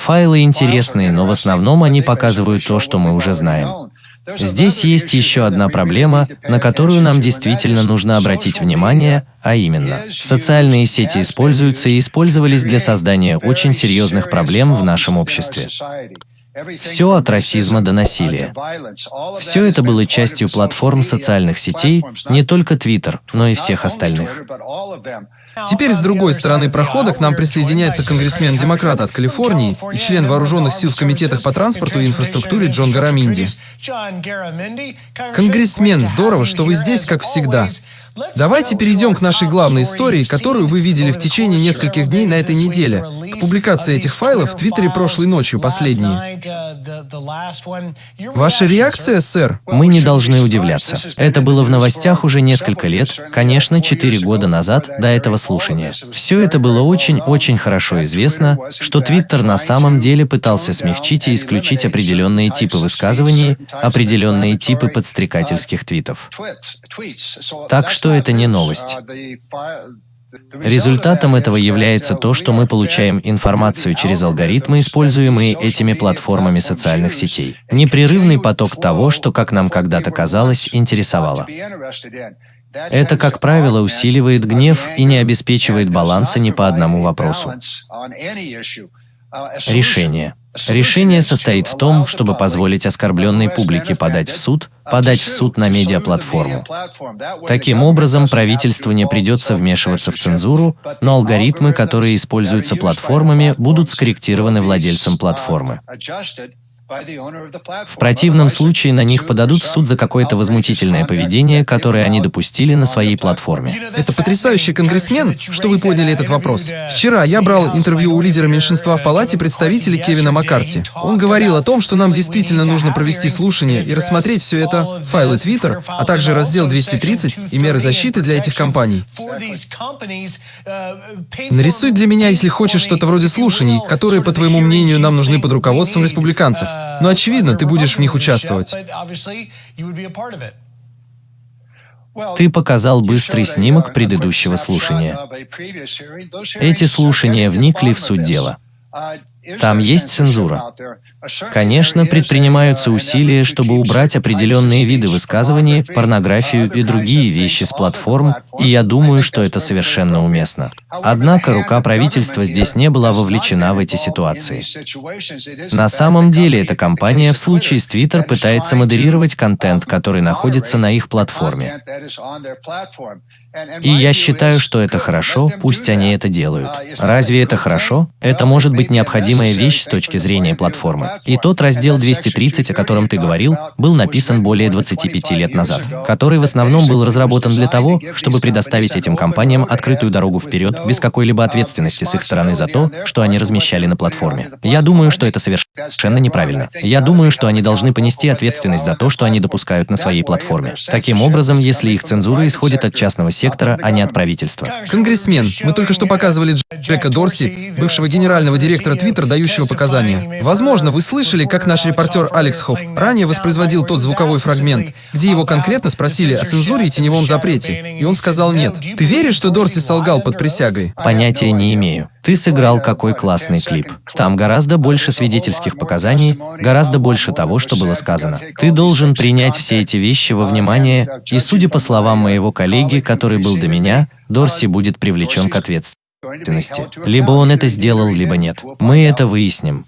Файлы интересные, но в основном они показывают то, что мы уже знаем. Здесь есть еще одна проблема, на которую нам действительно нужно обратить внимание, а именно, социальные сети используются и использовались для создания очень серьезных проблем в нашем обществе. Все от расизма до насилия. Все это было частью платформ социальных сетей, не только Twitter, но и всех остальных. Теперь с другой стороны прохода к нам присоединяется конгрессмен-демократ от Калифорнии и член вооруженных сил в комитетах по транспорту и инфраструктуре Джон Гараминди. Конгрессмен, здорово, что вы здесь, как всегда. Давайте перейдем к нашей главной истории, которую вы видели в течение нескольких дней на этой неделе, публикации этих файлов в Твиттере прошлой ночью, последние. Ваша реакция, сэр? Мы не должны удивляться. Это было в новостях уже несколько лет, конечно, четыре года назад, до этого слушания. Все это было очень-очень хорошо известно, что Твиттер на самом деле пытался смягчить и исключить определенные типы высказываний, определенные типы подстрекательских твитов. Так что это не новость. Результатом этого является то, что мы получаем информацию через алгоритмы, используемые этими платформами социальных сетей. Непрерывный поток того, что, как нам когда-то казалось, интересовало. Это, как правило, усиливает гнев и не обеспечивает баланса ни по одному вопросу. Решение. Решение состоит в том, чтобы позволить оскорбленной публике подать в суд, подать в суд на медиаплатформу. Таким образом, правительству не придется вмешиваться в цензуру, но алгоритмы, которые используются платформами, будут скорректированы владельцем платформы. В противном случае на них подадут в суд за какое-то возмутительное поведение, которое они допустили на своей платформе. Это потрясающий конгрессмен, что вы подняли этот вопрос. Вчера я брал интервью у лидера меньшинства в палате представителей Кевина Маккарти. Он говорил о том, что нам действительно нужно провести слушание и рассмотреть все это, файлы Twitter, а также раздел 230 и меры защиты для этих компаний. Нарисуй для меня, если хочешь, что-то вроде слушаний, которые, по твоему мнению, нам нужны под руководством республиканцев. Но очевидно, ты будешь в них участвовать. Ты показал быстрый снимок предыдущего слушания. Эти слушания вникли в суть дела. Там есть цензура. Конечно, предпринимаются усилия, чтобы убрать определенные виды высказываний, порнографию и другие вещи с платформ, и я думаю, что это совершенно уместно. Однако рука правительства здесь не была вовлечена в эти ситуации. На самом деле эта компания в случае с Twitter пытается модерировать контент, который находится на их платформе. И я считаю, что это хорошо, пусть они это делают. Разве это хорошо? Это может быть необходимая вещь с точки зрения платформы. И тот раздел 230, о котором ты говорил, был написан более 25 лет назад, который в основном был разработан для того, чтобы предоставить этим компаниям открытую дорогу вперед без какой-либо ответственности с их стороны за то, что они размещали на платформе. Я думаю, что это совершенно неправильно. Я думаю, что они должны понести ответственность за то, что они допускают на своей платформе. Таким образом, если их цензура исходит от частного сектора, а не от правительства. Конгрессмен, мы только что показывали Джека Дорси, бывшего генерального директора Твиттер, дающего показания. Возможно, вы слышали, как наш репортер Алекс Хофф ранее воспроизводил тот звуковой фрагмент, где его конкретно спросили о цензуре и теневом запрете, и он сказал нет. Ты веришь, что Дорси солгал под присягой? Понятия не имею. Ты сыграл какой классный клип. Там гораздо больше свидетельских показаний, гораздо больше того, что было сказано. Ты должен принять все эти вещи во внимание, и судя по словам моего коллеги, который был до меня, Дорси будет привлечен к ответственности. Либо он это сделал, либо нет. Мы это выясним.